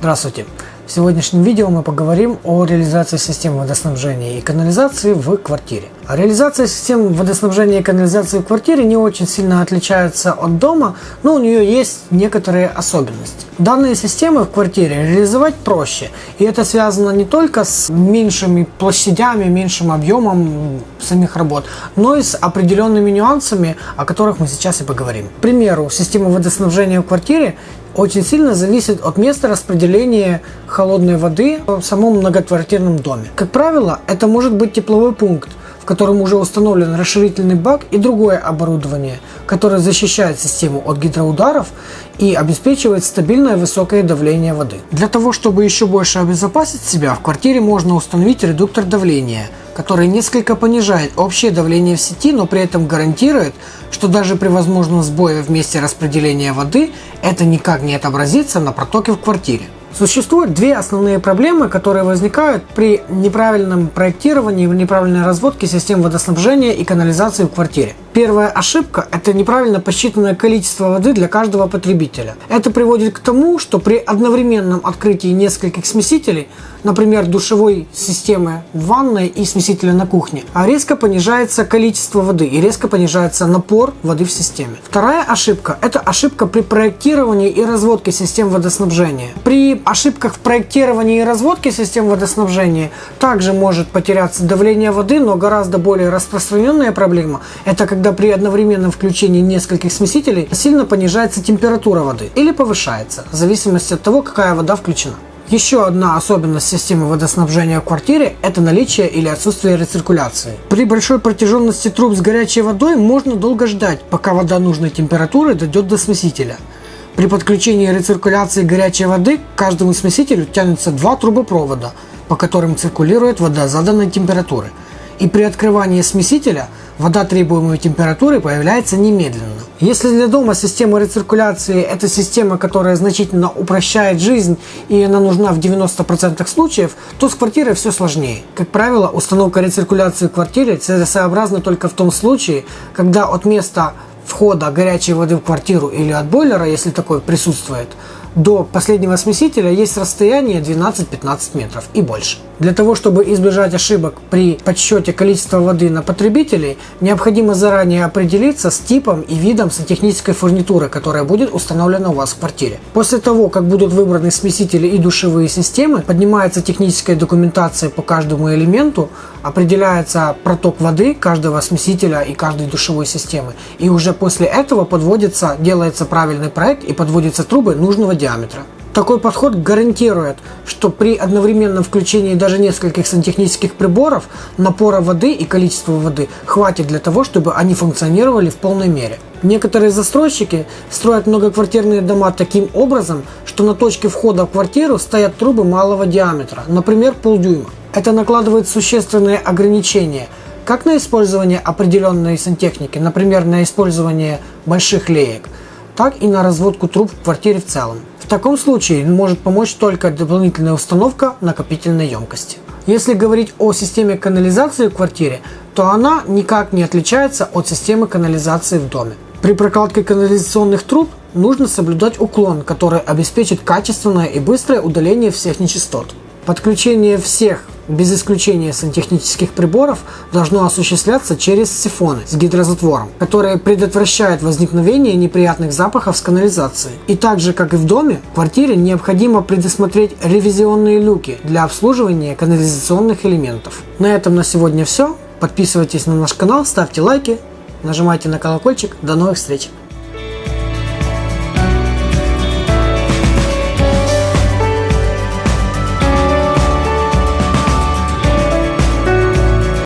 Здравствуйте! В сегодняшнем видео мы поговорим о реализации системы водоснабжения и канализации в квартире. А реализация системы водоснабжения и канализации в квартире не очень сильно отличается от дома, но у нее есть некоторые особенности. Данные системы в квартире реализовать проще, и это связано не только с меньшими площадями, меньшим объемом самих работ, но и с определенными нюансами, о которых мы сейчас и поговорим. К примеру, система водоснабжения в квартире очень сильно зависит от места распределения холодной воды в самом многоквартирном доме. Как правило, это может быть тепловой пункт, в котором уже установлен расширительный бак и другое оборудование, которое защищает систему от гидроударов и обеспечивает стабильное высокое давление воды. Для того, чтобы еще больше обезопасить себя, в квартире можно установить редуктор давления, который несколько понижает общее давление в сети, но при этом гарантирует, что даже при возможном сбое в месте распределения воды это никак не отобразится на протоке в квартире. Существуют две основные проблемы, которые возникают при неправильном проектировании неправильной разводке систем водоснабжения и канализации в квартире. Первая ошибка – это неправильно посчитанное количество воды для каждого потребителя. Это приводит к тому, что при одновременном открытии нескольких смесителей, например, душевой системы в ванной и смесителя на кухне, резко понижается количество воды и резко понижается напор воды в системе. Вторая ошибка – это ошибка при проектировании и разводке систем водоснабжения. При ошибках в проектировании и разводке систем водоснабжения также может потеряться давление воды, но гораздо более распространенная проблема – это когда когда при одновременном включении нескольких смесителей сильно понижается температура воды или повышается, в зависимости от того, какая вода включена. Еще одна особенность системы водоснабжения в квартире – это наличие или отсутствие рециркуляции. При большой протяженности труб с горячей водой можно долго ждать, пока вода нужной температуры дойдет до смесителя. При подключении рециркуляции горячей воды к каждому смесителю тянутся два трубопровода, по которым циркулирует вода заданной температуры. И при открывании смесителя – вода требуемой температуры появляется немедленно. Если для дома система рециркуляции – это система, которая значительно упрощает жизнь и она нужна в 90% случаев, то с квартирой все сложнее. Как правило, установка рециркуляции в квартире целесообразна только в том случае, когда от места входа горячей воды в квартиру или от бойлера, если такой присутствует, до последнего смесителя есть расстояние 12-15 метров и больше. Для того, чтобы избежать ошибок при подсчете количества воды на потребителей, необходимо заранее определиться с типом и видом сантехнической фурнитуры, которая будет установлена у вас в квартире. После того, как будут выбраны смесители и душевые системы, поднимается техническая документация по каждому элементу, определяется проток воды каждого смесителя и каждой душевой системы. И уже после этого подводится, делается правильный проект и подводятся трубы нужного диаметра. Такой подход гарантирует, что при одновременном включении даже нескольких сантехнических приборов напора воды и количества воды хватит для того, чтобы они функционировали в полной мере. Некоторые застройщики строят многоквартирные дома таким образом, что на точке входа в квартиру стоят трубы малого диаметра, например полдюйма. Это накладывает существенные ограничения как на использование определенной сантехники, например на использование больших леек, так и на разводку труб в квартире в целом таком случае может помочь только дополнительная установка накопительной емкости. Если говорить о системе канализации в квартире, то она никак не отличается от системы канализации в доме. При прокладке канализационных труб нужно соблюдать уклон, который обеспечит качественное и быстрое удаление всех нечистот. Подключение всех без исключения сантехнических приборов, должно осуществляться через сифоны с гидрозатвором, которые предотвращают возникновение неприятных запахов с канализации. И так же, как и в доме, в квартире необходимо предусмотреть ревизионные люки для обслуживания канализационных элементов. На этом на сегодня все. Подписывайтесь на наш канал, ставьте лайки, нажимайте на колокольчик. До новых встреч!